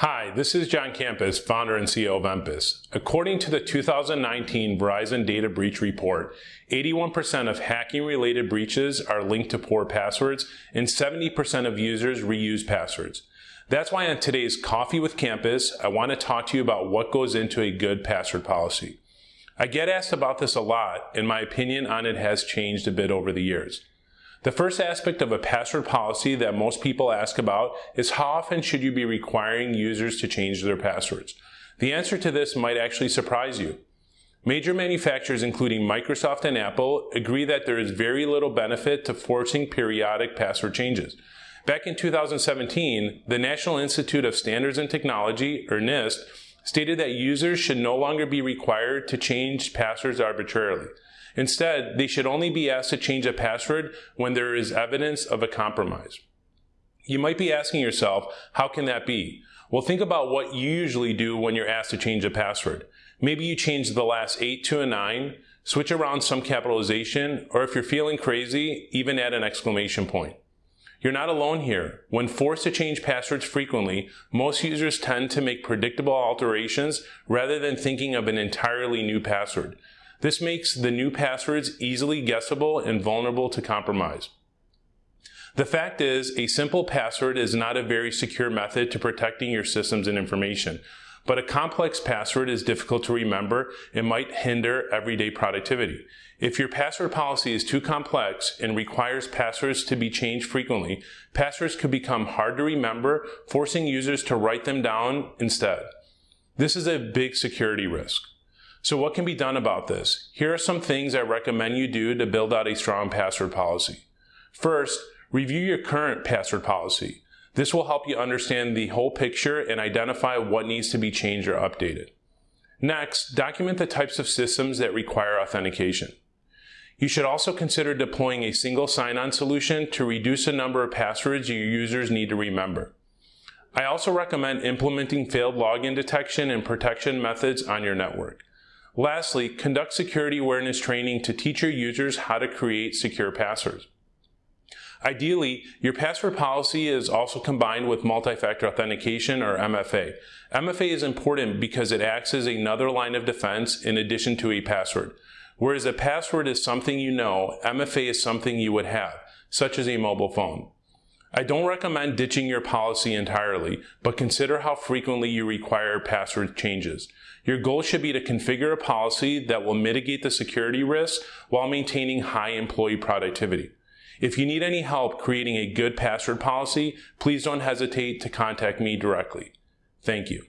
Hi, this is John Campus, founder and CEO of Empus. According to the 2019 Verizon Data Breach Report, 81% of hacking-related breaches are linked to poor passwords, and 70% of users reuse passwords. That's why on today's Coffee with Campus, I want to talk to you about what goes into a good password policy. I get asked about this a lot, and my opinion on it has changed a bit over the years. The first aspect of a password policy that most people ask about is how often should you be requiring users to change their passwords? The answer to this might actually surprise you. Major manufacturers including Microsoft and Apple agree that there is very little benefit to forcing periodic password changes. Back in 2017, the National Institute of Standards and Technology, or NIST, stated that users should no longer be required to change passwords arbitrarily. Instead, they should only be asked to change a password when there is evidence of a compromise. You might be asking yourself, how can that be? Well, think about what you usually do when you're asked to change a password. Maybe you change the last 8 to a 9, switch around some capitalization, or if you're feeling crazy, even add an exclamation point. You're not alone here. When forced to change passwords frequently, most users tend to make predictable alterations rather than thinking of an entirely new password. This makes the new passwords easily guessable and vulnerable to compromise. The fact is, a simple password is not a very secure method to protecting your systems and information, but a complex password is difficult to remember and might hinder everyday productivity. If your password policy is too complex and requires passwords to be changed frequently, passwords could become hard to remember, forcing users to write them down instead. This is a big security risk. So what can be done about this? Here are some things I recommend you do to build out a strong password policy. First, review your current password policy. This will help you understand the whole picture and identify what needs to be changed or updated. Next, document the types of systems that require authentication. You should also consider deploying a single sign-on solution to reduce the number of passwords your users need to remember. I also recommend implementing failed login detection and protection methods on your network. Lastly, conduct security awareness training to teach your users how to create secure passwords. Ideally, your password policy is also combined with multi-factor authentication or MFA. MFA is important because it acts as another line of defense in addition to a password. Whereas a password is something you know, MFA is something you would have, such as a mobile phone. I don't recommend ditching your policy entirely, but consider how frequently you require password changes. Your goal should be to configure a policy that will mitigate the security risks while maintaining high employee productivity. If you need any help creating a good password policy, please don't hesitate to contact me directly. Thank you.